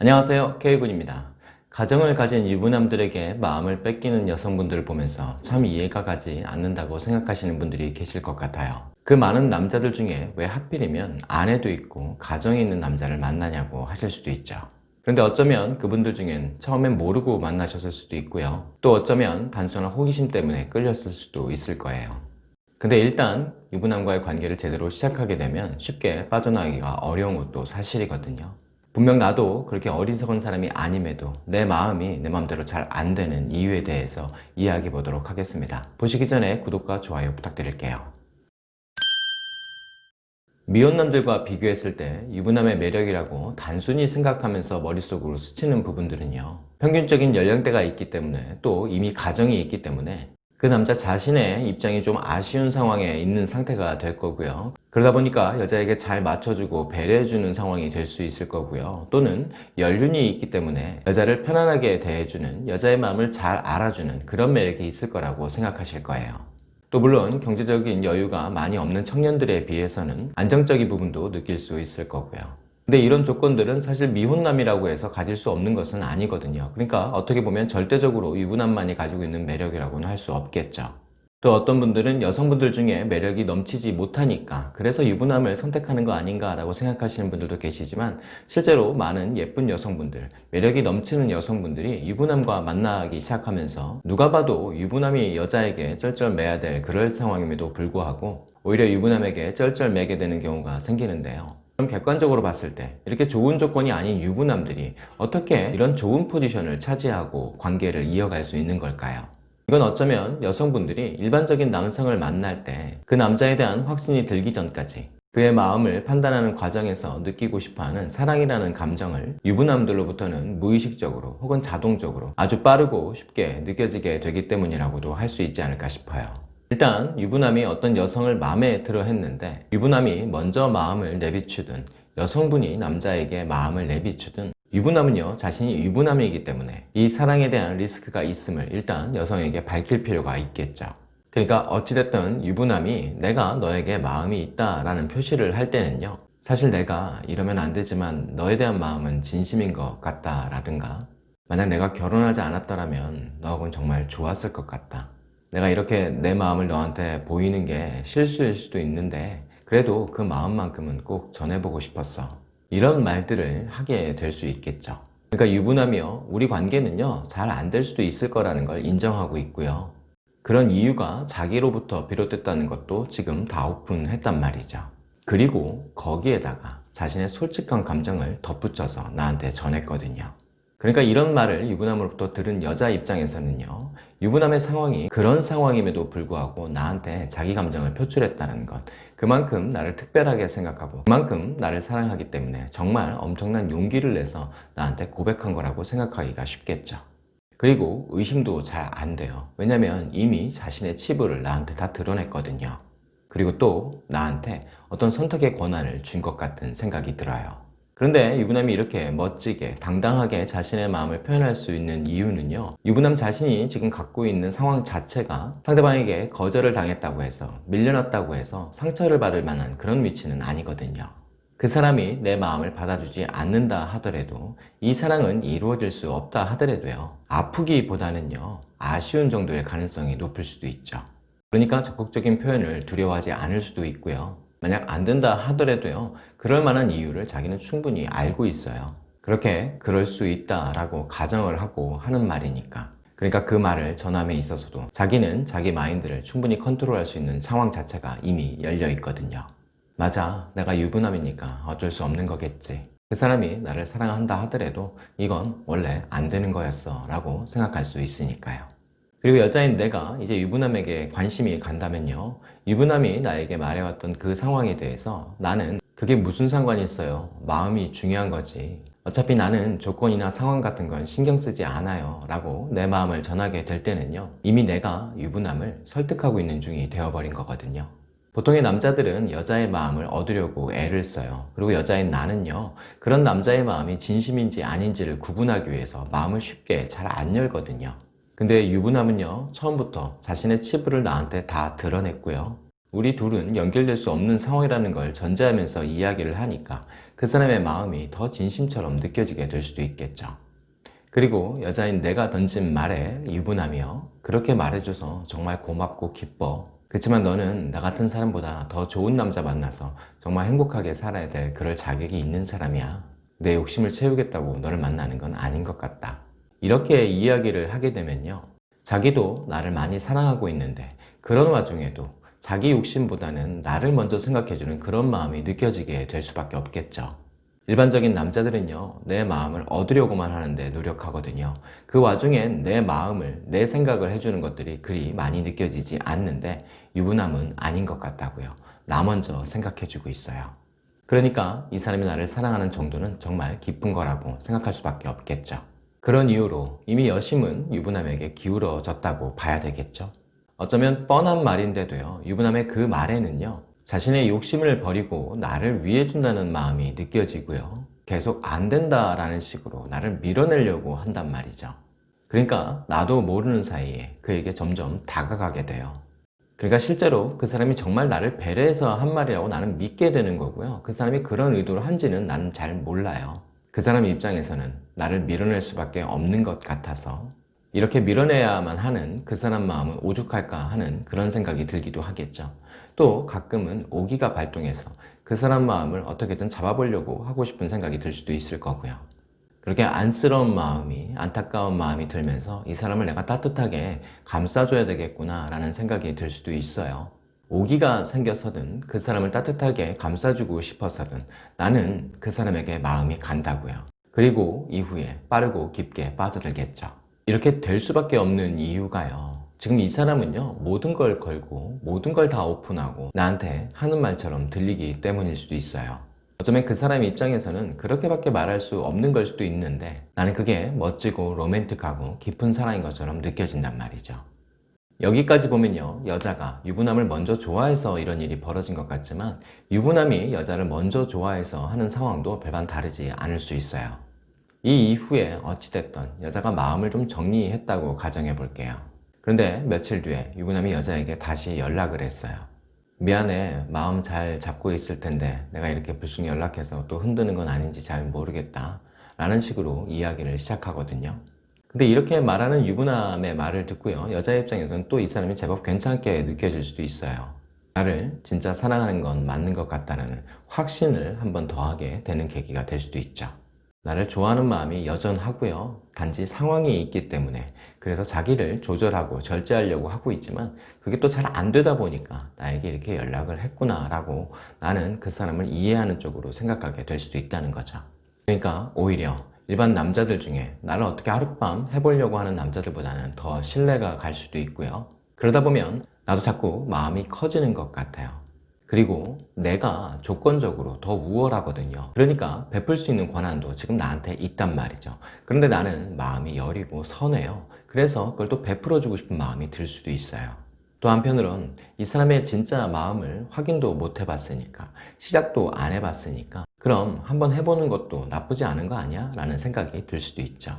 안녕하세요. K군입니다. 가정을 가진 유부남들에게 마음을 뺏기는 여성분들을 보면서 참 이해가 가지 않는다고 생각하시는 분들이 계실 것 같아요. 그 많은 남자들 중에 왜 하필이면 아내도 있고 가정이 있는 남자를 만나냐고 하실 수도 있죠. 그런데 어쩌면 그분들 중엔 처음엔 모르고 만나셨을 수도 있고요. 또 어쩌면 단순한 호기심 때문에 끌렸을 수도 있을 거예요. 근데 일단 유부남과의 관계를 제대로 시작하게 되면 쉽게 빠져나가기가 어려운 것도 사실이거든요 분명 나도 그렇게 어리석은 사람이 아님에도 내 마음이 내 마음대로 잘 안 되는 이유에 대해서 이야기해 보도록 하겠습니다. 보시기 전에 구독과 좋아요 부탁드릴게요. 미혼남들과 비교했을 때 유부남의 매력이라고 단순히 생각하면서 머릿속으로 스치는 부분들은요. 평균적인 연령대가 있기 때문에 또 이미 가정이 있기 때문에 그 남자 자신의 입장이 좀 아쉬운 상황에 있는 상태가 될 거고요. 그러다 보니까 여자에게 잘 맞춰주고 배려해주는 상황이 될 수 있을 거고요. 또는 연륜이 있기 때문에 여자를 편안하게 대해주는 여자의 마음을 잘 알아주는 그런 매력이 있을 거라고 생각하실 거예요. 또 물론 경제적인 여유가 많이 없는 청년들에 비해서는 안정적인 부분도 느낄 수 있을 거고요 근데 이런 조건들은 사실 미혼남이라고 해서 가질 수 없는 것은 아니거든요. 그러니까 어떻게 보면 절대적으로 유부남만이 가지고 있는 매력이라고는 할 수 없겠죠. 또 어떤 분들은 여성분들 중에 매력이 넘치지 못하니까 그래서 유부남을 선택하는 거 아닌가 라고 생각하시는 분들도 계시지만 실제로 많은 예쁜 여성분들 매력이 넘치는 여성분들이 유부남과 만나기 시작하면서 누가 봐도 유부남이 여자에게 쩔쩔매야 될 그럴 상황임에도 불구하고 오히려 유부남에게 쩔쩔매게 되는 경우가 생기는데요 그럼 객관적으로 봤을 때 이렇게 좋은 조건이 아닌 유부남들이 어떻게 이런 좋은 포지션을 차지하고 관계를 이어갈 수 있는 걸까요? 이건 어쩌면 여성분들이 일반적인 남성을 만날 때 그 남자에 대한 확신이 들기 전까지 그의 마음을 판단하는 과정에서 느끼고 싶어하는 사랑이라는 감정을 유부남들로부터는 무의식적으로 혹은 자동적으로 아주 빠르고 쉽게 느껴지게 되기 때문이라고도 할 수 있지 않을까 싶어요 일단 유부남이 어떤 여성을 마음에 들어 했는데 유부남이 먼저 마음을 내비추든 여성분이 남자에게 마음을 내비추든 유부남은요 자신이 유부남이기 때문에 이 사랑에 대한 리스크가 있음을 일단 여성에게 밝힐 필요가 있겠죠. 그러니까 어찌됐든 유부남이 내가 너에게 마음이 있다 라는 표시를 할 때는요 사실 내가 이러면 안 되지만 너에 대한 마음은 진심인 것 같다 라든가 만약 내가 결혼하지 않았더라면 너하고는 정말 좋았을 것 같다 내가 이렇게 내 마음을 너한테 보이는 게 실수일 수도 있는데 그래도 그 마음만큼은 꼭 전해보고 싶었어. 이런 말들을 하게 될 수 있겠죠. 그러니까 유부남이요. 우리 관계는요. 잘 안 될 수도 있을 거라는 걸 인정하고 있고요. 그런 이유가 자기로부터 비롯됐다는 것도 지금 다 오픈했단 말이죠. 그리고 거기에다가 자신의 솔직한 감정을 덧붙여서 나한테 전했거든요. 그러니까 이런 말을 유부남으로부터 들은 여자 입장에서는요 유부남의 상황이 그런 상황임에도 불구하고 나한테 자기 감정을 표출했다는 것. 그만큼 나를 특별하게 생각하고 그만큼 나를 사랑하기 때문에 정말 엄청난 용기를 내서 나한테 고백한 거라고 생각하기가 쉽겠죠. 그리고 의심도 잘 안 돼요. 왜냐면 이미 자신의 치부를 나한테 다 드러냈거든요. 그리고 또 나한테 어떤 선택의 권한을 준 것 같은 생각이 들어요 그런데 유부남이 이렇게 멋지게 당당하게 자신의 마음을 표현할 수 있는 이유는요 유부남 자신이 지금 갖고 있는 상황 자체가 상대방에게 거절을 당했다고 해서 밀려났다고 해서 상처를 받을 만한 그런 위치는 아니거든요. 그 사람이 내 마음을 받아주지 않는다 하더라도 이 사랑은 이루어질 수 없다 하더라도요 아프기보다는요 아쉬운 정도의 가능성이 높을 수도 있죠. 그러니까 적극적인 표현을 두려워하지 않을 수도 있고요 만약 안 된다 하더라도요 그럴 만한 이유를 자기는 충분히 알고 있어요. 그렇게 그럴 수 있다라고 가정을 하고 하는 말이니까. 그러니까 그 말을 전함에 있어서도 자기는 자기 마인드를 충분히 컨트롤할 수 있는 상황 자체가 이미 열려 있거든요. 맞아 내가 유부남이니까 어쩔 수 없는 거겠지. 그 사람이 나를 사랑한다 하더라도 이건 원래 안 되는 거였어 라고 생각할 수 있으니까요 그리고 여자인 내가 이제 유부남에게 관심이 간다면요. 유부남이 나에게 말해왔던 그 상황에 대해서 나는 그게 무슨 상관이 있어요? 마음이 중요한 거지. 어차피 나는 조건이나 상황 같은 건 신경 쓰지 않아요. 라고 내 마음을 전하게 될 때는요. 이미 내가 유부남을 설득하고 있는 중이 되어버린 거거든요. 보통의 남자들은 여자의 마음을 얻으려고 애를 써요. 그리고 여자인 나는요. 그런 남자의 마음이 진심인지 아닌지를 구분하기 위해서 마음을 쉽게 잘 안 열거든요 근데 유부남은요 처음부터 자신의 치부를 나한테 다 드러냈고요 우리 둘은 연결될 수 없는 상황이라는 걸 전제하면서 이야기를 하니까 그 사람의 마음이 더 진심처럼 느껴지게 될 수도 있겠죠. 그리고 여자인 내가 던진 말에 유분하며 그렇게 말해줘서 정말 고맙고 기뻐. 그렇지만 너는 나 같은 사람보다 더 좋은 남자 만나서 정말 행복하게 살아야 될 그럴 자격이 있는 사람이야. 내 욕심을 채우겠다고 너를 만나는 건 아닌 것 같다. 이렇게 이야기를 하게 되면요. 자기도 나를 많이 사랑하고 있는데 그런 와중에도 자기 욕심보다는 나를 먼저 생각해주는 그런 마음이 느껴지게 될 수밖에 없겠죠. 일반적인 남자들은요, 내 마음을 얻으려고만 하는데 노력하거든요. 그 와중엔 내 마음을, 내 생각을 해주는 것들이 그리 많이 느껴지지 않는데 유부남은 아닌 것 같다고요. 나 먼저 생각해주고 있어요. 그러니까 이 사람이 나를 사랑하는 정도는 정말 깊은 거라고 생각할 수밖에 없겠죠. 그런 이유로 이미 여심은 유부남에게 기울어졌다고 봐야 되겠죠. 어쩌면 뻔한 말인데도요, 유부남의 그 말에는요, 자신의 욕심을 버리고 나를 위해준다는 마음이 느껴지고요. 계속 안 된다라는 식으로 나를 밀어내려고 한단 말이죠. 그러니까 나도 모르는 사이에 그에게 점점 다가가게 돼요. 그러니까 실제로 그 사람이 정말 나를 배려해서 한 말이라고 나는 믿게 되는 거고요. 그 사람이 그런 의도로 한지는 나는 잘 몰라요. 그 사람 입장에서는 나를 밀어낼 수밖에 없는 것 같아서 이렇게 밀어내야만 하는 그 사람 마음은 오죽할까 하는 그런 생각이 들기도 하겠죠. 또 가끔은 오기가 발동해서 그 사람 마음을 어떻게든 잡아보려고 하고 싶은 생각이 들 수도 있을 거고요. 그렇게 안쓰러운 마음이 안타까운 마음이 들면서 이 사람을 내가 따뜻하게 감싸줘야 되겠구나 라는 생각이 들 수도 있어요. 오기가 생겨서든 그 사람을 따뜻하게 감싸주고 싶어서든 나는 그 사람에게 마음이 간다고요. 그리고 이후에 빠르고 깊게 빠져들겠죠. 이렇게 될 수밖에 없는 이유가요. 지금 이 사람은요, 모든 걸 걸고, 모든 걸 다 오픈하고, 나한테 하는 말처럼 들리기 때문일 수도 있어요. 어쩌면 그 사람 입장에서는 그렇게밖에 말할 수 없는 걸 수도 있는데, 나는 그게 멋지고 로맨틱하고 깊은 사랑인 것처럼 느껴진단 말이죠. 여기까지 보면요, 여자가 유부남을 먼저 좋아해서 이런 일이 벌어진 것 같지만, 유부남이 여자를 먼저 좋아해서 하는 상황도 별반 다르지 않을 수 있어요. 이 이후에 어찌됐던 여자가 마음을 좀 정리했다고 가정해 볼게요. 그런데 며칠 뒤에 유부남이 여자에게 다시 연락을 했어요. 미안해, 마음 잘 잡고 있을 텐데 내가 이렇게 불쑥 연락해서 또 흔드는 건 아닌지 잘 모르겠다. 라는 식으로 이야기를 시작하거든요. 근데 이렇게 말하는 유부남의 말을 듣고요. 여자 입장에서는 또 이 사람이 제법 괜찮게 느껴질 수도 있어요. 나를 진짜 사랑하는 건 맞는 것 같다는 확신을 한 번 더하게 되는 계기가 될 수도 있죠. 나를 좋아하는 마음이 여전하고요. 단지 상황이 있기 때문에 그래서 자기를 조절하고 절제하려고 하고 있지만 그게 또 잘 안 되다 보니까 나에게 이렇게 연락을 했구나 라고 나는 그 사람을 이해하는 쪽으로 생각하게 될 수도 있다는 거죠. 그러니까 오히려 일반 남자들 중에 나를 어떻게 하룻밤 해보려고 하는 남자들보다는 더 신뢰가 갈 수도 있고요. 그러다 보면 나도 자꾸 마음이 커지는 것 같아요. 그리고 내가 조건적으로 더 우월하거든요. 그러니까 베풀 수 있는 권한도 지금 나한테 있단 말이죠. 그런데 나는 마음이 여리고 선해요. 그래서 그걸 또 베풀어 주고 싶은 마음이 들 수도 있어요. 또 한편으론 이 사람의 진짜 마음을 확인도 못 해봤으니까 시작도 안 해봤으니까 그럼 한번 해보는 것도 나쁘지 않은 거 아니야? 라는 생각이 들 수도 있죠.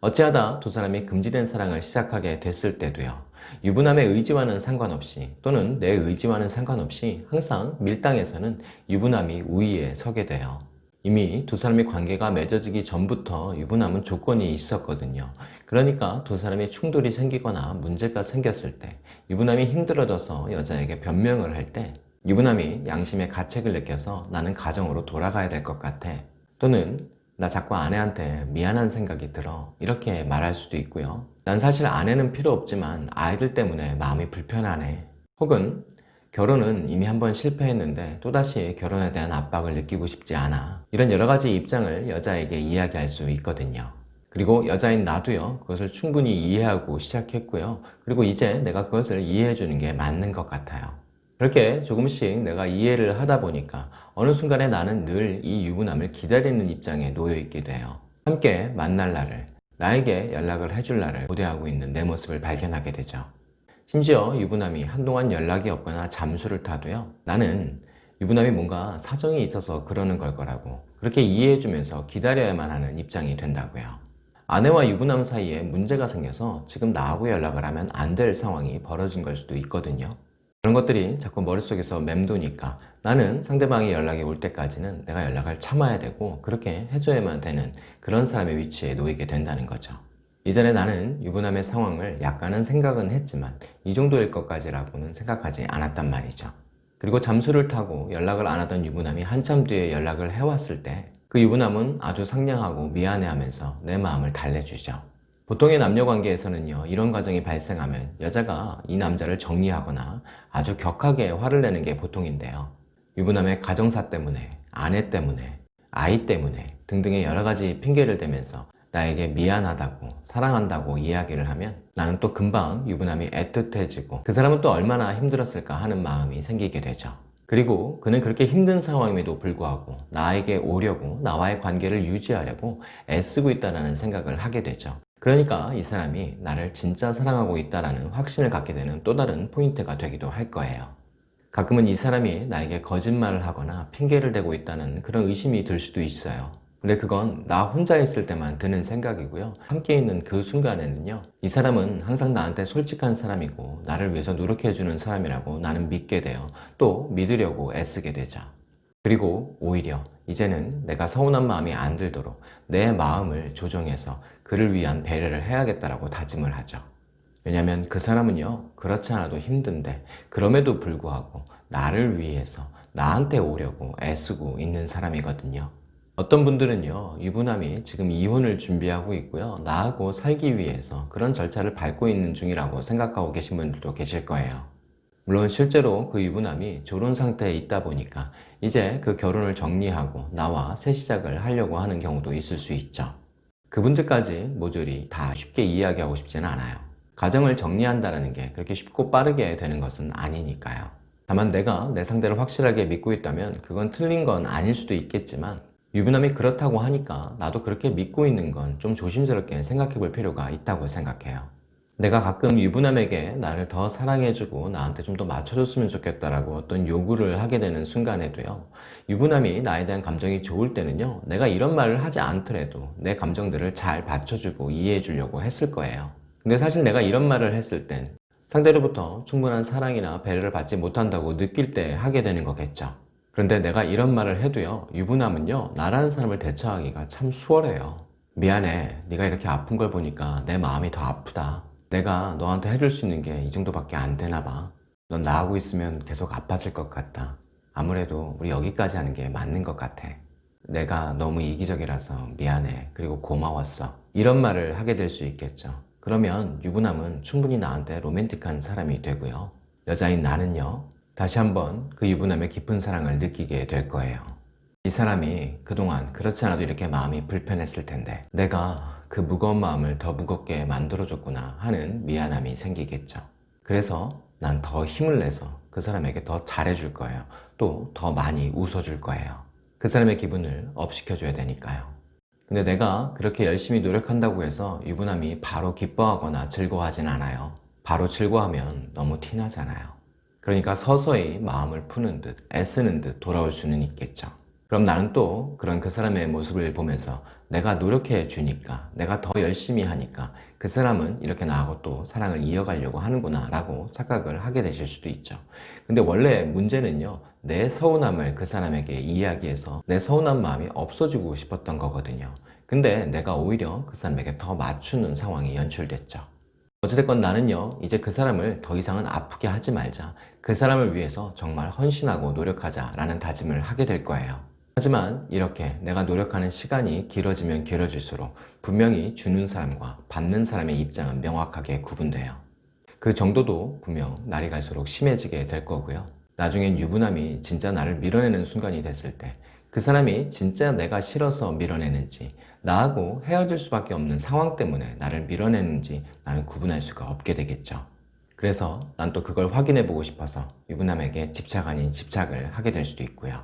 어찌하다 두 사람이 금지된 사랑을 시작하게 됐을 때도요. 유부남의 의지와는 상관없이 또는 내 의지와는 상관없이 항상 밀당에서는 유부남이 우위에 서게 돼요. 이미 두 사람의 관계가 맺어지기 전부터 유부남은 조건이 있었거든요. 그러니까 두 사람의 충돌이 생기거나 문제가 생겼을 때 유부남이 힘들어져서 여자에게 변명을 할 때 유부남이 양심의 가책을 느껴서 나는 가정으로 돌아가야 될 것 같아. 또는 나 자꾸 아내한테 미안한 생각이 들어 이렇게 말할 수도 있고요 난 사실 아내는 필요 없지만 아이들 때문에 마음이 불편하네 혹은 결혼은 이미 한번 실패했는데 또다시 결혼에 대한 압박을 느끼고 싶지 않아 이런 여러 가지 입장을 여자에게 이야기할 수 있거든요 그리고 여자인 나도요 그것을 충분히 이해하고 시작했고요 그리고 이제 내가 그것을 이해해 주는 게 맞는 것 같아요 그렇게 조금씩 내가 이해를 하다 보니까 어느 순간에 나는 늘 이 유부남을 기다리는 입장에 놓여 있게 돼요. 함께 만날 날을, 나에게 연락을 해줄 날을 고대하고 있는 내 모습을 발견하게 되죠. 심지어 유부남이 한동안 연락이 없거나 잠수를 타도요. 나는 유부남이 뭔가 사정이 있어서 그러는 걸 거라고 그렇게 이해해주면서 기다려야만 하는 입장이 된다고요. 아내와 유부남 사이에 문제가 생겨서 지금 나하고 연락을 하면 안 될 상황이 벌어진 걸 수도 있거든요. 그런 것들이 자꾸 머릿속에서 맴도니까 나는 상대방이 연락이 올 때까지는 내가 연락을 참아야 되고 그렇게 해줘야만 되는 그런 사람의 위치에 놓이게 된다는 거죠. 이전에 나는 유부남의 상황을 약간은 생각은 했지만 이 정도일 것까지라고는 생각하지 않았단 말이죠. 그리고 잠수를 타고 연락을 안 하던 유부남이 한참 뒤에 연락을 해왔을 때 그 유부남은 아주 상냥하고 미안해하면서 내 마음을 달래주죠. 보통의 남녀 관계에서는요 이런 과정이 발생하면 여자가 이 남자를 정리하거나 아주 격하게 화를 내는 게 보통인데요 유부남의 가정사 때문에 아내 때문에 아이 때문에 등등의 여러 가지 핑계를 대면서 나에게 미안하다고 사랑한다고 이야기를 하면 나는 또 금방 유부남이 애틋해지고 그 사람은 또 얼마나 힘들었을까 하는 마음이 생기게 되죠. 그리고 그는 그렇게 힘든 상황임에도 불구하고 나에게 오려고 나와의 관계를 유지하려고 애쓰고 있다는 생각을 하게 되죠. 그러니까 이 사람이 나를 진짜 사랑하고 있다는 확신을 갖게 되는 또 다른 포인트가 되기도 할 거예요. 가끔은 이 사람이 나에게 거짓말을 하거나 핑계를 대고 있다는 그런 의심이 들 수도 있어요 근데 그건 나 혼자 있을 때만 드는 생각이고요. 함께 있는 그 순간에는요 이 사람은 항상 나한테 솔직한 사람이고 나를 위해서 노력해주는 사람이라고 나는 믿게 돼요. 또 믿으려고 애쓰게 되죠. 그리고 오히려 이제는 내가 서운한 마음이 안 들도록 내 마음을 조정해서 그를 위한 배려를 해야겠다라고 다짐을 하죠. 왜냐하면 그 사람은요 그렇지 않아도 힘든데 그럼에도 불구하고 나를 위해서 나한테 오려고 애쓰고 있는 사람이거든요 어떤 분들은요 유부남이 지금 이혼을 준비하고 있고요 나하고 살기 위해서 그런 절차를 밟고 있는 중이라고 생각하고 계신 분들도 계실 거예요. 물론 실제로 그 유부남이 결혼 상태에 있다 보니까 이제 그 결혼을 정리하고 나와 새 시작을 하려고 하는 경우도 있을 수 있죠. 그분들까지 모조리 다 쉽게 이야기하고 싶지는 않아요. 가정을 정리한다는 게 그렇게 쉽고 빠르게 되는 것은 아니니까요. 다만 내가 내 상대를 확실하게 믿고 있다면 그건 틀린 건 아닐 수도 있겠지만 유부남이 그렇다고 하니까 나도 그렇게 믿고 있는 건 좀 조심스럽게 생각해 볼 필요가 있다고 생각해요. 내가 가끔 유부남에게 나를 더 사랑해주고 나한테 좀 더 맞춰줬으면 좋겠다라고 어떤 요구를 하게 되는 순간에도요 유부남이 나에 대한 감정이 좋을 때는요 내가 이런 말을 하지 않더라도 내 감정들을 잘 받쳐주고 이해해 주려고 했을 거예요. 근데 사실 내가 이런 말을 했을 땐 상대로부터 충분한 사랑이나 배려를 받지 못한다고 느낄 때 하게 되는 거겠죠 그런데 내가 이런 말을 해도요 유부남은요 나라는 사람을 대처하기가 참 수월해요. 미안해. 네가 이렇게 아픈 걸 보니까 내 마음이 더 아프다. 내가 너한테 해줄 수 있는 게 이 정도밖에 안 되나 봐넌 나하고 있으면 계속 아파질 것 같다. 아무래도 우리 여기까지 하는 게 맞는 것 같아. 내가 너무 이기적이라서 미안해. 그리고 고마웠어. 이런 말을 하게 될 수 있겠죠. 그러면 유부남은 충분히 나한테 로맨틱한 사람이 되고요. 여자인 나는요 다시 한번 그 유부남의 깊은 사랑을 느끼게 될 거예요. 이 사람이 그동안 그렇지 않아도 이렇게 마음이 불편했을 텐데 내가 그 무거운 마음을 더 무겁게 만들어줬구나 하는 미안함이 생기겠죠. 그래서 난 더 힘을 내서 그 사람에게 더 잘해줄 거예요. 또 더 많이 웃어줄 거예요. 그 사람의 기분을 업시켜줘야 되니까요. 근데 내가 그렇게 열심히 노력한다고 해서 유부남이 바로 기뻐하거나 즐거워하진 않아요. 바로 즐거워하면 너무 티나잖아요 그러니까 서서히 마음을 푸는 듯 애쓰는 듯 돌아올 수는 있겠죠. 그럼 나는 또 그런 그 사람의 모습을 보면서 내가 노력해 주니까 내가 더 열심히 하니까 그 사람은 이렇게 나하고 또 사랑을 이어가려고 하는구나 라고 착각을 하게 되실 수도 있죠. 근데 원래 문제는요 내 서운함을 그 사람에게 이야기해서 내 서운한 마음이 없어지고 싶었던 거거든요. 근데 내가 오히려 그 사람에게 더 맞추는 상황이 연출됐죠 어찌됐건 나는요 이제 그 사람을 더 이상은 아프게 하지 말자. 그 사람을 위해서 정말 헌신하고 노력하자 라는 다짐을 하게 될 거예요. 하지만 이렇게 내가 노력하는 시간이 길어지면 길어질수록 분명히 주는 사람과 받는 사람의 입장은 명확하게 구분돼요. 그 정도도 분명 날이 갈수록 심해지게 될 거고요 나중엔 유부남이 진짜 나를 밀어내는 순간이 됐을 때 그 사람이 진짜 내가 싫어서 밀어내는지 나하고 헤어질 수밖에 없는 상황 때문에 나를 밀어내는지 나는 구분할 수가 없게 되겠죠. 그래서 난 또 그걸 확인해 보고 싶어서 유부남에게 집착 아닌 집착을 하게 될 수도 있고요.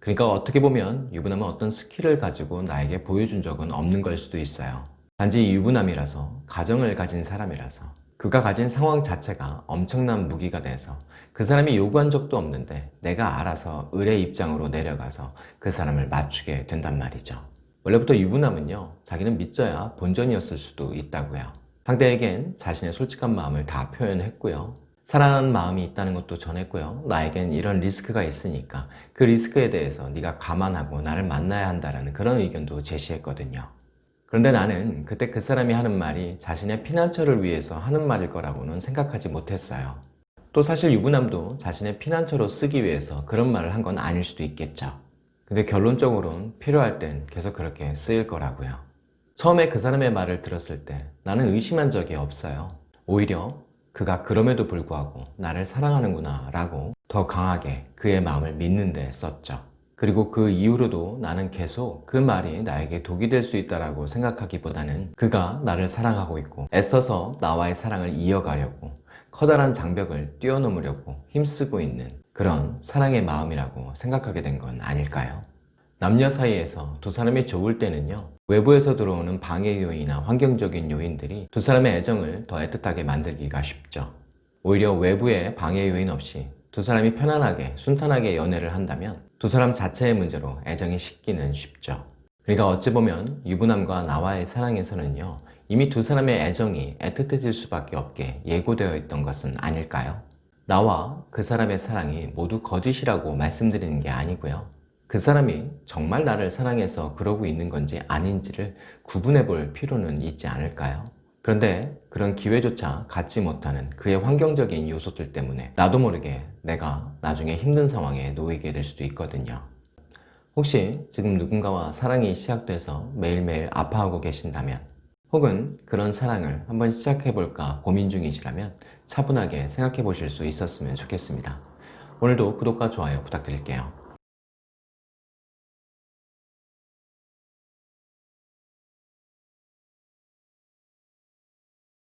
그러니까 어떻게 보면 유부남은 어떤 스킬을 가지고 나에게 보여준 적은 없는 걸 수도 있어요. 단지 유부남이라서 가정을 가진 사람이라서 그가 가진 상황 자체가 엄청난 무기가 돼서 그 사람이 요구한 적도 없는데 내가 알아서 을의 입장으로 내려가서 그 사람을 맞추게 된단 말이죠 원래부터 유부남은요 자기는 믿져야 본전이었을 수도 있다고요 상대에겐 자신의 솔직한 마음을 다 표현했고요 사랑하는 마음이 있다는 것도 전했고요. 나에겐 이런 리스크가 있으니까 그 리스크에 대해서 네가 감안하고 나를 만나야 한다는 그런 의견도 제시했거든요. 그런데 나는 그때 그 사람이 하는 말이 자신의 피난처를 위해서 하는 말일 거라고는 생각하지 못했어요. 또 사실 유부남도 자신의 피난처로 쓰기 위해서 그런 말을 한 건 아닐 수도 있겠죠. 근데 결론적으로는 필요할 땐 계속 그렇게 쓰일 거라고요. 처음에 그 사람의 말을 들었을 때 나는 의심한 적이 없어요. 오히려 그가 그럼에도 불구하고 나를 사랑하는구나 라고 더 강하게 그의 마음을 믿는 데 썼죠. 그리고 그 이후로도 나는 계속 그 말이 나에게 독이 될 수 있다라고 생각하기보다는 그가 나를 사랑하고 있고 애써서 나와의 사랑을 이어가려고 커다란 장벽을 뛰어넘으려고 힘쓰고 있는 그런 사랑의 마음이라고 생각하게 된 건 아닐까요? 남녀 사이에서 두 사람이 좋을 때는요 외부에서 들어오는 방해 요인이나 환경적인 요인들이 두 사람의 애정을 더 애틋하게 만들기가 쉽죠 오히려 외부의 방해 요인 없이 두 사람이 편안하게 순탄하게 연애를 한다면 두 사람 자체의 문제로 애정이 식기는 쉽죠 그러니까 어찌 보면 유부남과 나와의 사랑에서는요 이미 두 사람의 애정이 애틋해질 수밖에 없게 예고되어 있던 것은 아닐까요? 나와 그 사람의 사랑이 모두 거짓이라고 말씀드리는 게 아니고요 그 사람이 정말 나를 사랑해서 그러고 있는 건지 아닌지를 구분해 볼 필요는 있지 않을까요? 그런데 그런 기회조차 갖지 못하는 그의 환경적인 요소들 때문에 나도 모르게 내가 나중에 힘든 상황에 놓이게 될 수도 있거든요. 혹시 지금 누군가와 사랑이 시작돼서 매일매일 아파하고 계신다면 혹은 그런 사랑을 한번 시작해볼까 고민 중이시라면 차분하게 생각해 보실 수 있었으면 좋겠습니다. 오늘도 구독과 좋아요 부탁드릴게요.